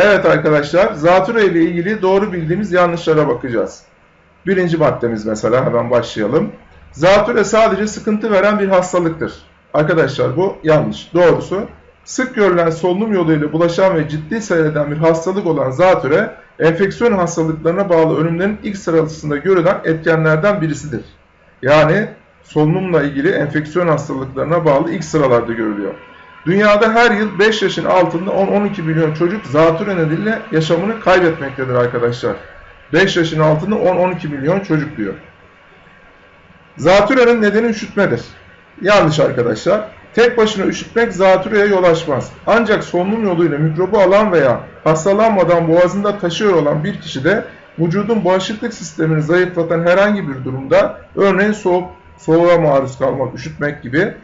Evet arkadaşlar, zatürre ile ilgili doğru bildiğimiz yanlışlara bakacağız. Birinci maddemiz mesela hemen başlayalım. Zatürre sadece sıkıntı veren bir hastalıktır. Arkadaşlar bu yanlış. Doğrusu sık görülen solunum yoluyla bulaşan ve ciddi seyreden bir hastalık olan zatürre, enfeksiyon hastalıklarına bağlı ölümlerin ilk sırasında görülen etkenlerden birisidir. Yani solunumla ilgili enfeksiyon hastalıklarına bağlı ilk sıralarda görülüyor. Dünyada her yıl 5 yaşın altında 10-12 milyon çocuk zatürre nedeniyle yaşamını kaybetmektedir arkadaşlar. 5 yaşın altında 10-12 milyon çocuk diyor. Zatürrenin nedeni üşütmedir. Yanlış arkadaşlar. Tek başına üşütmek zatürreye yol açmaz. Ancak solunum yoluyla mikrobu alan veya hastalanmadan boğazında taşıyor olan bir kişide vücudun bağışıklık sistemini zayıflatan herhangi bir durumda örneğin soğuk, soğuğa maruz kalmak, üşütmek gibi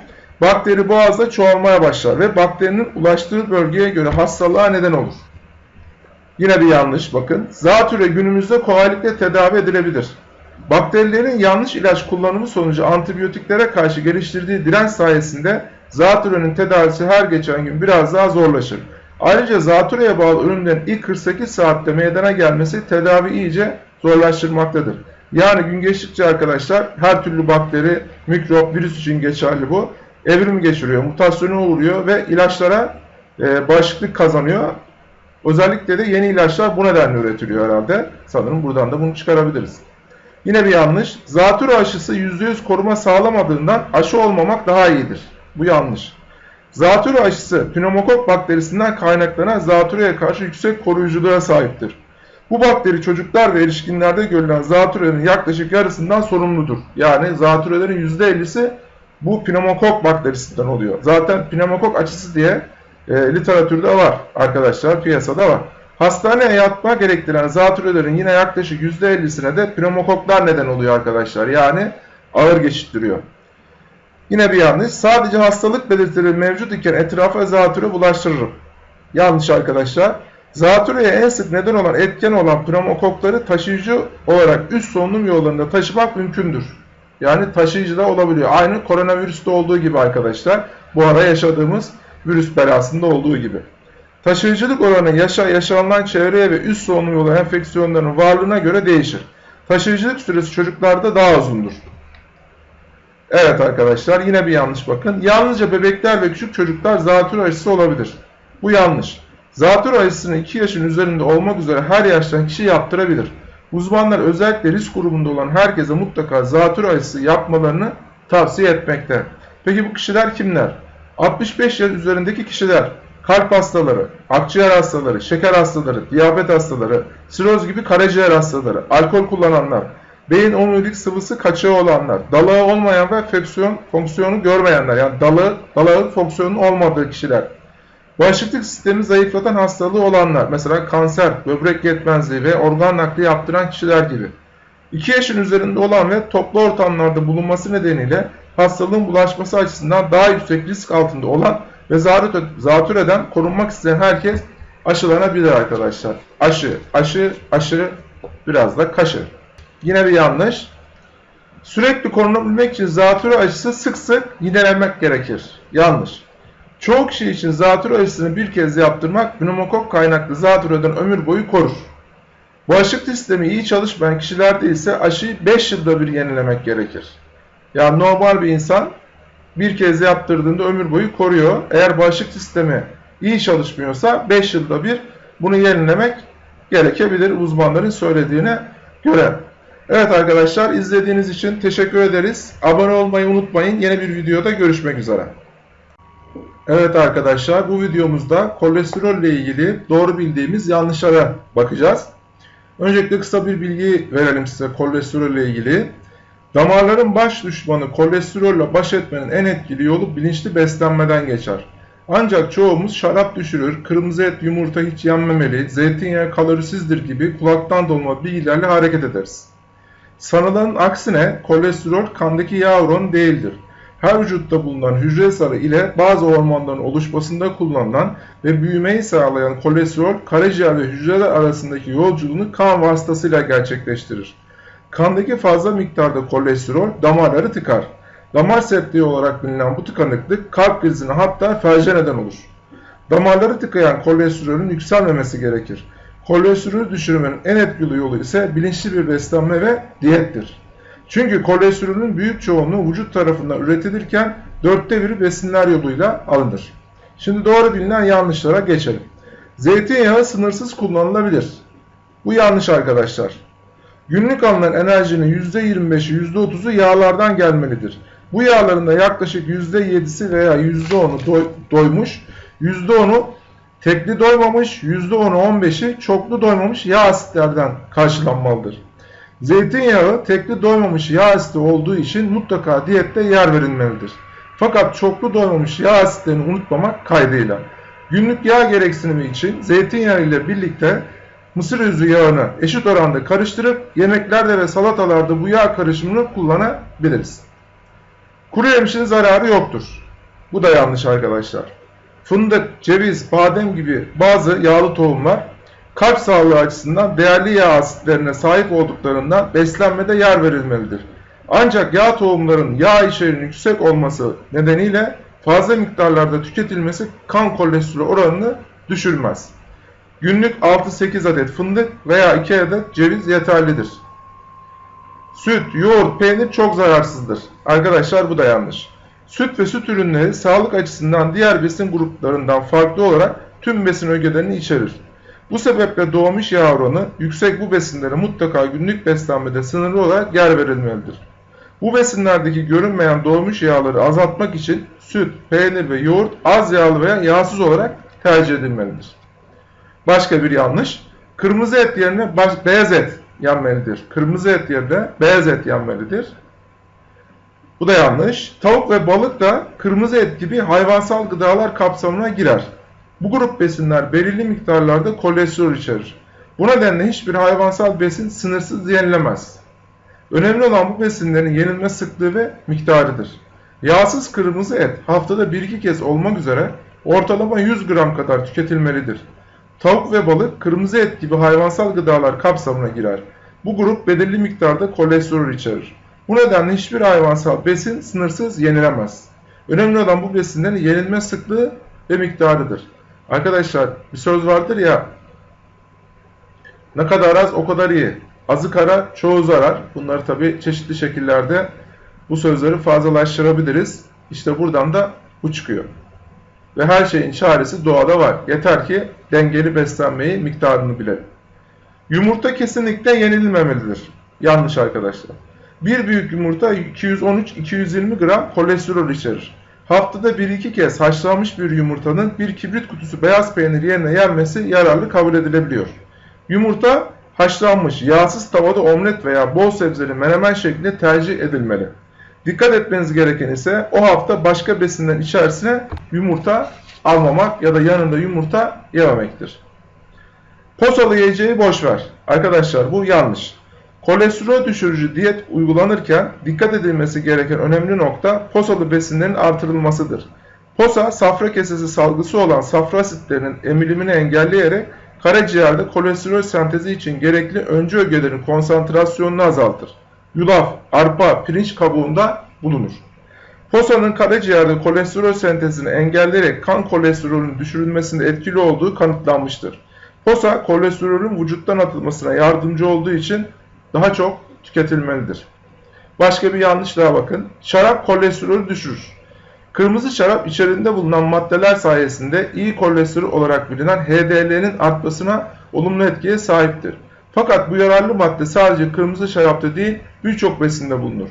bakteri boğazda çoğalmaya başlar ve bakterinin ulaştığı bölgeye göre hastalığa neden olur. Yine bir yanlış bakın. Zatürre günümüzde kolaylıkla tedavi edilebilir. Bakterilerin yanlış ilaç kullanımı sonucu antibiyotiklere karşı geliştirdiği direnç sayesinde zatürrenin tedavisi her geçen gün biraz daha zorlaşır. Ayrıca zatürreye bağlı ölümlerin ilk 48 saatte meydana gelmesi tedavi iyice zorlaştırmaktadır. Yani gün geçtikçe arkadaşlar her türlü bakteri, mikrop, virüs için geçerli bu. Evrim geçiriyor, mutasyona uğruyor ve ilaçlara e, bağışıklık kazanıyor. Özellikle de yeni ilaçlar bu nedenle üretiliyor herhalde. Sanırım buradan da bunu çıkarabiliriz. Yine bir yanlış. Zatürre aşısı %100 koruma sağlamadığından aşı olmamak daha iyidir. Bu yanlış. Zatürre aşısı pneumokok bakterisinden kaynaklanan zatürreye karşı yüksek koruyuculuğa sahiptir. Bu bakteri çocuklar ve erişkinlerde görülen zatürrenin yaklaşık yarısından sorumludur. Yani zatürrelerin %50'si bu pneumokok bakterisinden oluyor. Zaten pneumokok aşısı diye e, literatürde var arkadaşlar, piyasada var. Hastaneye yatma gerektiren zatürrelerin yine yaklaşık %50'sine de pneumokoklar neden oluyor arkadaşlar. Yani ağır geçittiriyor. Yine bir yanlış. Sadece hastalık belirtileri mevcut iken etrafa zatürre bulaştırırım. Yanlış arkadaşlar. Zatürreye en sık neden olan etken olan pneumokokları taşıyıcı olarak üst solunum yollarında taşımak mümkündür. Yani taşıyıcı da olabiliyor. Aynı koronavirüste olduğu gibi arkadaşlar. Bu ara yaşadığımız virüs belasında olduğu gibi. Taşıyıcılık oranı yaşa yaşanılan çevreye ve üst solunum yolu enfeksiyonlarının varlığına göre değişir. Taşıyıcılık süresi çocuklarda daha uzundur. Evet arkadaşlar yine bir yanlış bakın. Yalnızca bebekler ve küçük çocuklar zatürre aşısı olabilir. Bu yanlış. Zatürre aşısını 2 yaşın üzerinde olmak üzere her yaştan kişi yaptırabilir. Uzmanlar özellikle risk grubunda olan herkese mutlaka zatürre aşısı yapmalarını tavsiye etmekte. Peki bu kişiler kimler? 65 yaş üzerindeki kişiler, kalp hastaları, akciğer hastaları, şeker hastaları, diyabet hastaları, siroz gibi karaciğer hastaları, alkol kullananlar, beyin omurilik sıvısı kaçığı olanlar, dalağı olmayan ve fonksiyon, fonksiyonu görmeyenler, yani dalı, dalağın fonksiyonun olmadığı kişiler, bağışıklık sistemi zayıflatan hastalığı olanlar, mesela kanser, böbrek yetmezliği ve organ nakli yaptıran kişiler gibi. 2 yaşın üzerinde olan ve toplu ortamlarda bulunması nedeniyle hastalığın bulaşması açısından daha yüksek risk altında olan ve zatürreden korunmak isteyen herkes aşılanabilir arkadaşlar. Aşı, aşı, aşı, biraz da kaşı. Yine bir yanlış. Sürekli korunabilmek için zatürre aşısı sık sık yinelemek gerekir. Yanlış. Çoğu kişi için zatürre aşısını bir kez yaptırmak pneumokok kaynaklı zatürreden ömür boyu korur. Bağışıklık sistemi iyi çalışmayan kişilerde ise aşıyı 5 yılda bir yenilemek gerekir. Yani normal bir insan bir kez yaptırdığında ömür boyu koruyor. Eğer bağışıklık sistemi iyi çalışmıyorsa 5 yılda bir bunu yenilemek gerekebilir uzmanların söylediğine göre. Evet arkadaşlar izlediğiniz için teşekkür ederiz. Abone olmayı unutmayın. Yeni bir videoda görüşmek üzere. Evet arkadaşlar bu videomuzda kolesterol ile ilgili doğru bildiğimiz yanlışlara bakacağız. Öncelikle kısa bir bilgi verelim size kolesterol ile ilgili. Damarların baş düşmanı kolesterolle baş etmenin en etkili yolu bilinçli beslenmeden geçer. Ancak çoğumuz şarap düşürür, kırmızı et yumurta hiç yenmemeli, zeytinyağı kalorisizdir gibi kulaktan dolma bilgilerle hareket ederiz. Sanılanın aksine kolesterol kandaki yağ oranı değildir. Her vücutta bulunan hücre sarı ile bazı hormonların oluşmasında kullanılan ve büyümeyi sağlayan kolesterol karaciğer ve hücreler arasındaki yolculuğunu kan vasıtasıyla gerçekleştirir. Kandaki fazla miktarda kolesterol damarları tıkar. Damar sertliği olarak bilinen bu tıkanıklık kalp krizine hatta felce neden olur. Damarları tıkayan kolesterolün yükselmemesi gerekir. Kolesterolü düşürmenin en etkili yolu ise bilinçli bir beslenme ve diyettir. Çünkü kolesterolün büyük çoğunluğu vücut tarafından üretilirken dörtte biri besinler yoluyla alınır. Şimdi doğru bilinen yanlışlara geçelim. Zeytinyağı sınırsız kullanılabilir. Bu yanlış arkadaşlar. Günlük alınan enerjinin %25'i %30'u yağlardan gelmelidir. Bu yağların da yaklaşık %7'si veya %10'u doy- doymuş, %10'u tekli doymamış, %10'u 15'i çoklu doymamış yağ asitlerden karşılanmalıdır. Zeytinyağı tekli doymamış yağ asidi olduğu için mutlaka diyette yer verilmelidir. Fakat çoklu doymamış yağ asitlerini unutmamak kaydıyla. Günlük yağ gereksinimi için zeytinyağı ile birlikte mısır özü yağını eşit oranda karıştırıp yemeklerde ve salatalarda bu yağ karışımını kullanabiliriz. Kuru yemişin zararı yoktur. Bu da yanlış arkadaşlar. Fındık, ceviz, badem gibi bazı yağlı tohumlar kalp sağlığı açısından değerli yağ asitlerine sahip olduklarından beslenmede yer verilmelidir. Ancak yağ tohumların yağ içeriğinin yüksek olması nedeniyle fazla miktarlarda tüketilmesi kan kolesterol oranını düşürmez. Günlük 6-8 adet fındık veya 2 adet ceviz yeterlidir. Süt, yoğurt, peynir çok zararsızdır. Arkadaşlar bu da yanlış. Süt ve süt ürünleri sağlık açısından diğer besin gruplarından farklı olarak tüm besin ögelerini içerir. Bu sebeple doğmuş yağ oranı yüksek bu besinlere mutlaka günlük beslenmede sınırlı olarak yer verilmelidir. Bu besinlerdeki görünmeyen doğmuş yağları azaltmak için süt, peynir ve yoğurt az yağlı veya yağsız olarak tercih edilmelidir. Başka bir yanlış. Kırmızı et yerine beyaz et yenmelidir. Kırmızı et yerine beyaz et yenmelidir. Bu da yanlış. Tavuk ve balık da kırmızı et gibi hayvansal gıdalar kapsamına girer. Bu grup besinler belirli miktarlarda kolesterol içerir. Bu nedenle hiçbir hayvansal besin sınırsız yenilemez. Önemli olan bu besinlerin yenilme sıklığı ve miktarıdır. Yağsız kırmızı et haftada 1-2 kez olmak üzere ortalama 100 gram kadar tüketilmelidir. Tavuk ve balık kırmızı et gibi hayvansal gıdalar kapsamına girer. Bu grup belirli miktarda kolesterol içerir. Bu nedenle hiçbir hayvansal besin sınırsız yenilemez. Önemli olan bu besinlerin yenilme sıklığı ve miktarıdır. Arkadaşlar bir söz vardır ya ne kadar az o kadar iyi. Azı kara çoğu zarar. Bunları tabi çeşitli şekillerde bu sözleri fazlalaştırabiliriz. İşte buradan da bu çıkıyor. Ve her şeyin çaresi doğada var. Yeter ki dengeli beslenmeyi, miktarını bilelim. Yumurta kesinlikle yenilmemelidir. Yanlış arkadaşlar. Bir büyük yumurta 213-220 gram kolesterol içerir. Haftada 1-2 kez haşlanmış bir yumurtanın bir kibrit kutusu beyaz peynir yerine yenmesi yararlı kabul edilebiliyor. Yumurta haşlanmış, yağsız tavada omlet veya bol sebzeli menemen şeklinde tercih edilmeli. Dikkat etmeniz gereken ise o hafta başka besinlerin içerisine yumurta almamak ya da yanında yumurta yememektir. Posalı yiyeceği boş ver. Arkadaşlar bu yanlış. Kolesterol düşürücü diyet uygulanırken dikkat edilmesi gereken önemli nokta posalı besinlerin artırılmasıdır. Posa, safra kesesi salgısı olan safra asitlerinin emilimini engelleyerek karaciğerde kolesterol sentezi için gerekli öncü ögelerin konsantrasyonunu azaltır. Yulaf, arpa, pirinç kabuğunda bulunur. Posanın karaciğerde kolesterol sentezini engelleyerek kan kolesterolünün düşürülmesinde etkili olduğu kanıtlanmıştır. Posa, kolesterolün vücuttan atılmasına yardımcı olduğu için daha çok tüketilmelidir. Başka bir yanlış daha bakın. Şarap kolesterolü düşürür. Kırmızı şarap içerisinde bulunan maddeler sayesinde iyi kolesterol olarak bilinen HDL'nin artmasına olumlu etkiye sahiptir. Fakat bu yararlı madde sadece kırmızı şarapta değil birçok besinde bulunur.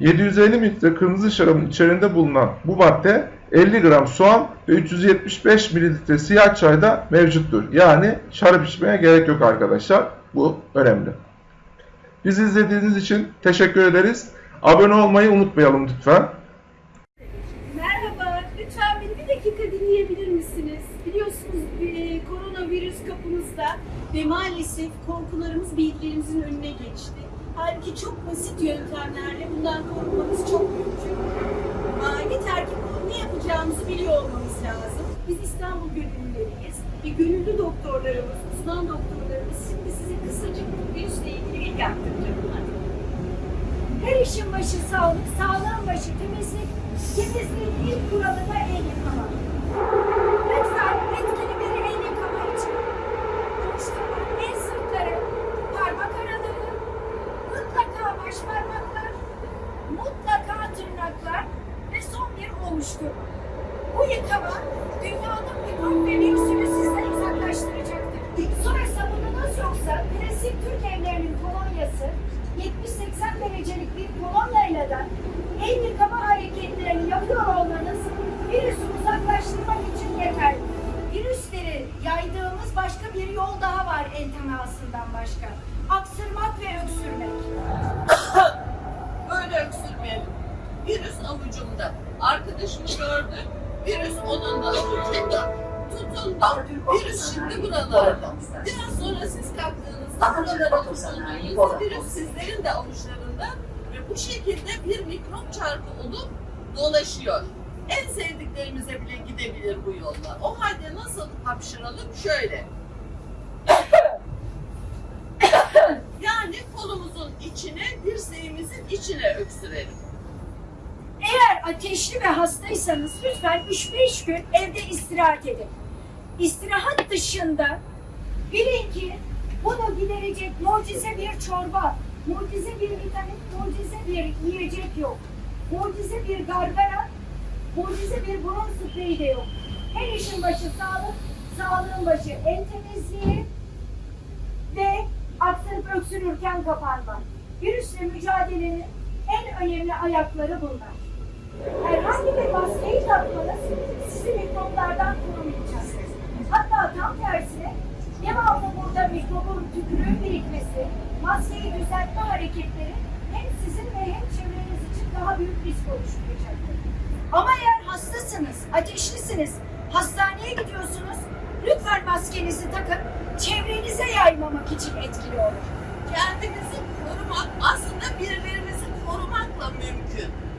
750 mililitre kırmızı şarabın içerisinde bulunan bu madde 50 gram soğan ve 375 mililitre siyah çayda mevcuttur. Yani şarap içmeye gerek yok arkadaşlar. Bu önemli. Bizi izlediğiniz için teşekkür ederiz. Abone olmayı unutmayalım lütfen. Merhaba, lütfen beni bir dakika dinleyebilir misiniz? Biliyorsunuz e, koronavirüs kapımızda ve maalesef korkularımız bilgilerimizin önüne geçti. Halbuki çok basit yöntemlerle bundan korunmamız çok mümkün. Yeter ki ne yapacağımızı biliyor olmamız lazım. Biz İstanbul gönüllüleriyiz ve gönüllü doktorlarımız, uzman doktorlarımız şimdi size kısacık virüsle ilgili ilk aktaracaklar. Her işin başı sağlık, sağlığın başı temizlik, temizliğin ilk kuralı da el yıkama. Lütfen etkili bir el yıkama için konuştuğum el sırtları, parmak araları, mutlaka baş parmaklar, mutlaka tırnaklar ve son bir oluşturma. Bu yıkama dünyanın bir virüsü kolaylaştıracaktır. Su sabununuz yoksa klasik Türk evlerinin kolonyası 70-80 derecelik bir kolonyayla da el yıkama hareketlerini yapıyor olmanız virüsü uzaklaştırmak için yeterli. Virüsleri yaydığımız başka bir yol daha var entanasından başka. Aksırmak ve öksürmek. Böyle öksürmeyelim. Virüs avucumda. Arkadaşımı gördü. Virüs onun da avucunda. Tutundu. Virüs şimdi buralarda. Biraz sonra siz kalktığınızda buralara tutunduğunuzda virüs sizlerin de avuçlarında ve bu şekilde bir mikrop çarkı olup dolaşıyor. En sevdiklerimize bile gidebilir bu yolla. O halde nasıl hapşıralım? Şöyle. Yani kolumuzun içine, dirseğimizin içine öksürelim. Ateşli ve hastaysanız lütfen 3-5 gün evde istirahat edin. İstirahat dışında bilin ki bunu giderecek mucize bir çorba, mucize bir vitamin, mucize bir yiyecek yok. Mucize bir gargara, mucize bir burun spreyi de yok. Her işin başı sağlık, sağlığın başı el temizliği ve aksırıp öksürürken kapanma. Virüsle mücadelenin en önemli ayakları bunlar. Herhangi bir maskeyi takmanız sizi mikroplardan korumayacak. Hatta tam tersine devamlı burada mikrobun tükürüğün birikmesi, maskeyi düzeltme hareketleri hem sizin ve hem çevreniz için daha büyük risk oluşturacaktır. Ama eğer hastasınız, ateşlisiniz, hastaneye gidiyorsunuz, lütfen maskenizi takın, çevrenize yaymamak için etkili olur. kendimizi korumak aslında birilerimizi korumakla mümkün.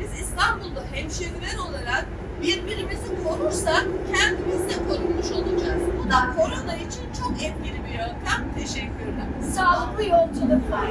Biz İstanbul'da hemşehriler olarak birbirimizi korursak kendimiz de korunmuş olacağız. Bu da korona için çok etkili bir yöntem. Teşekkürler. Sağlıklı yolculuklar.